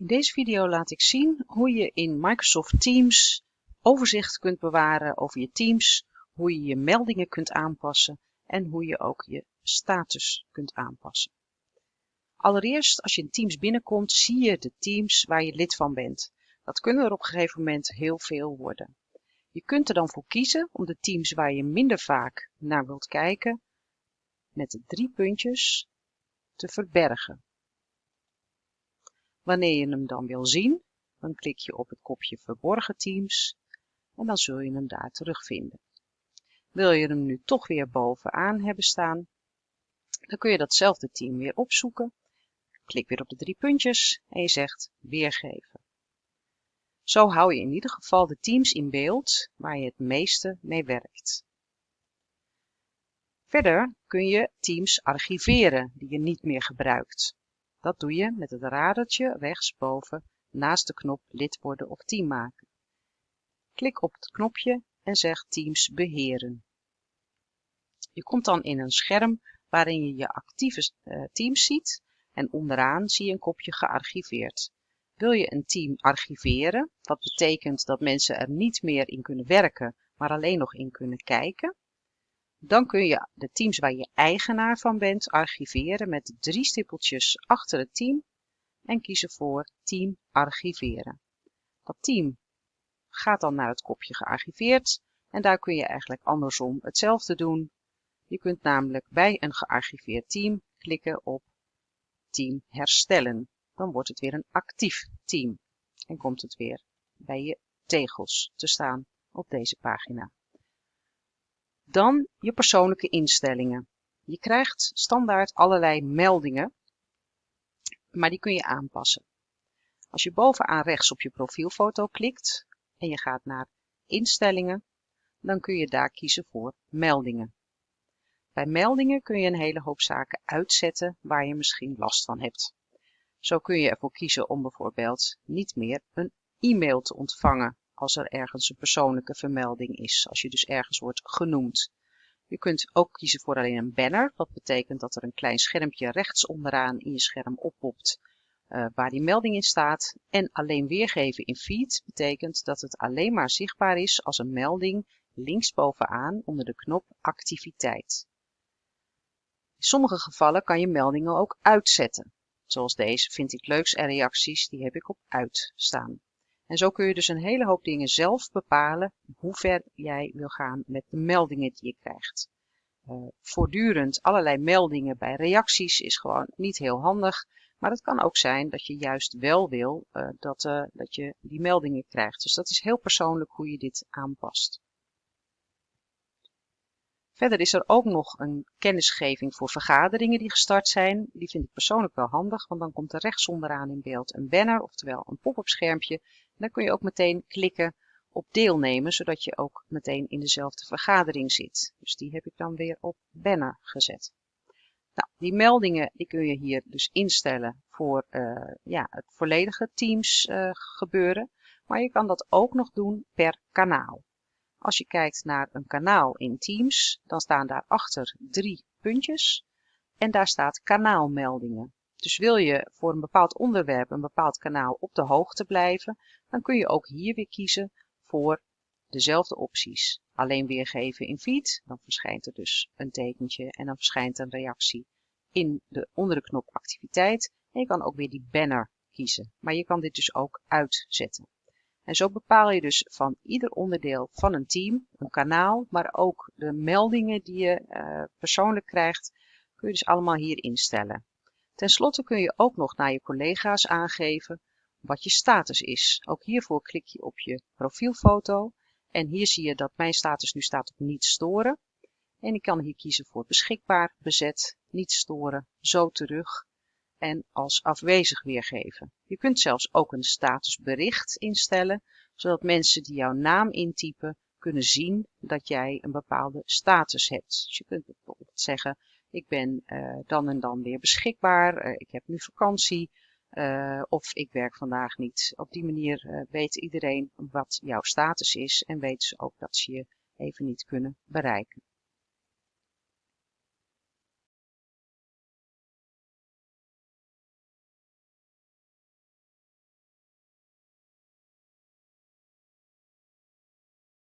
In deze video laat ik zien hoe je in Microsoft Teams overzicht kunt bewaren over je teams, hoe je je meldingen kunt aanpassen en hoe je ook je status kunt aanpassen. Allereerst, als je in Teams binnenkomt, zie je de teams waar je lid van bent. Dat kunnen er op een gegeven moment heel veel worden. Je kunt er dan voor kiezen om de teams waar je minder vaak naar wilt kijken, met de drie puntjes, te verbergen. Wanneer je hem dan wil zien, dan klik je op het kopje verborgen teams en dan zul je hem daar terugvinden. Wil je hem nu toch weer bovenaan hebben staan, dan kun je datzelfde team weer opzoeken. Klik weer op de drie puntjes en je zegt weergeven. Zo hou je in ieder geval de teams in beeld waar je het meeste mee werkt. Verder kun je teams archiveren die je niet meer gebruikt. Dat doe je met het radertje rechtsboven naast de knop lid worden of team maken. Klik op het knopje en zeg Teams beheren. Je komt dan in een scherm waarin je je actieve uh, teams ziet en onderaan zie je een kopje gearchiveerd. Wil je een team archiveren, wat betekent dat mensen er niet meer in kunnen werken, maar alleen nog in kunnen kijken, dan kun je de teams waar je eigenaar van bent archiveren met drie stippeltjes achter het team en kiezen voor Team archiveren. Dat team gaat dan naar het kopje gearchiveerd en daar kun je eigenlijk andersom hetzelfde doen. Je kunt namelijk bij een gearchiveerd team klikken op Team herstellen. Dan wordt het weer een actief team en komt het weer bij je tegels te staan op deze pagina. Dan je persoonlijke instellingen. Je krijgt standaard allerlei meldingen, maar die kun je aanpassen. Als je bovenaan rechts op je profielfoto klikt en je gaat naar instellingen, dan kun je daar kiezen voor meldingen. Bij meldingen kun je een hele hoop zaken uitzetten waar je misschien last van hebt. Zo kun je ervoor kiezen om bijvoorbeeld niet meer een e-mail te ontvangen als er ergens een persoonlijke vermelding is, als je dus ergens wordt genoemd. Je kunt ook kiezen voor alleen een banner, wat betekent dat er een klein schermpje rechts onderaan in je scherm oppopt uh, waar die melding in staat. En alleen weergeven in feed betekent dat het alleen maar zichtbaar is als een melding linksbovenaan onder de knop activiteit. In sommige gevallen kan je meldingen ook uitzetten. Zoals deze vind ik leuks en reacties, die heb ik op uit staan. En zo kun je dus een hele hoop dingen zelf bepalen hoe ver jij wil gaan met de meldingen die je krijgt. Uh, voortdurend allerlei meldingen bij reacties is gewoon niet heel handig. Maar het kan ook zijn dat je juist wel wil uh, dat, uh, dat je die meldingen krijgt. Dus dat is heel persoonlijk hoe je dit aanpast. Verder is er ook nog een kennisgeving voor vergaderingen die gestart zijn. Die vind ik persoonlijk wel handig, want dan komt er rechts onderaan in beeld een banner, oftewel een pop-up schermpje dan kun je ook meteen klikken op deelnemen, zodat je ook meteen in dezelfde vergadering zit. Dus die heb ik dan weer op banner gezet. Nou, die meldingen die kun je hier dus instellen voor uh, ja, het volledige Teams uh, gebeuren. Maar je kan dat ook nog doen per kanaal. Als je kijkt naar een kanaal in Teams, dan staan daarachter drie puntjes. En daar staat kanaalmeldingen. Dus wil je voor een bepaald onderwerp, een bepaald kanaal op de hoogte blijven, dan kun je ook hier weer kiezen voor dezelfde opties. Alleen weergeven in feed, dan verschijnt er dus een tekentje en dan verschijnt een reactie in de, onder de knop activiteit. En je kan ook weer die banner kiezen, maar je kan dit dus ook uitzetten. En zo bepaal je dus van ieder onderdeel van een team, een kanaal, maar ook de meldingen die je uh, persoonlijk krijgt, kun je dus allemaal hier instellen. Ten slotte kun je ook nog naar je collega's aangeven wat je status is. Ook hiervoor klik je op je profielfoto en hier zie je dat mijn status nu staat op niet storen. En ik kan hier kiezen voor beschikbaar, bezet, niet storen, zo terug en als afwezig weergeven. Je kunt zelfs ook een statusbericht instellen, zodat mensen die jouw naam intypen kunnen zien dat jij een bepaalde status hebt. Dus je kunt bijvoorbeeld zeggen, ik ben uh, dan en dan weer beschikbaar, uh, ik heb nu vakantie uh, of ik werk vandaag niet. Op die manier weet iedereen wat jouw status is en weten ze ook dat ze je even niet kunnen bereiken.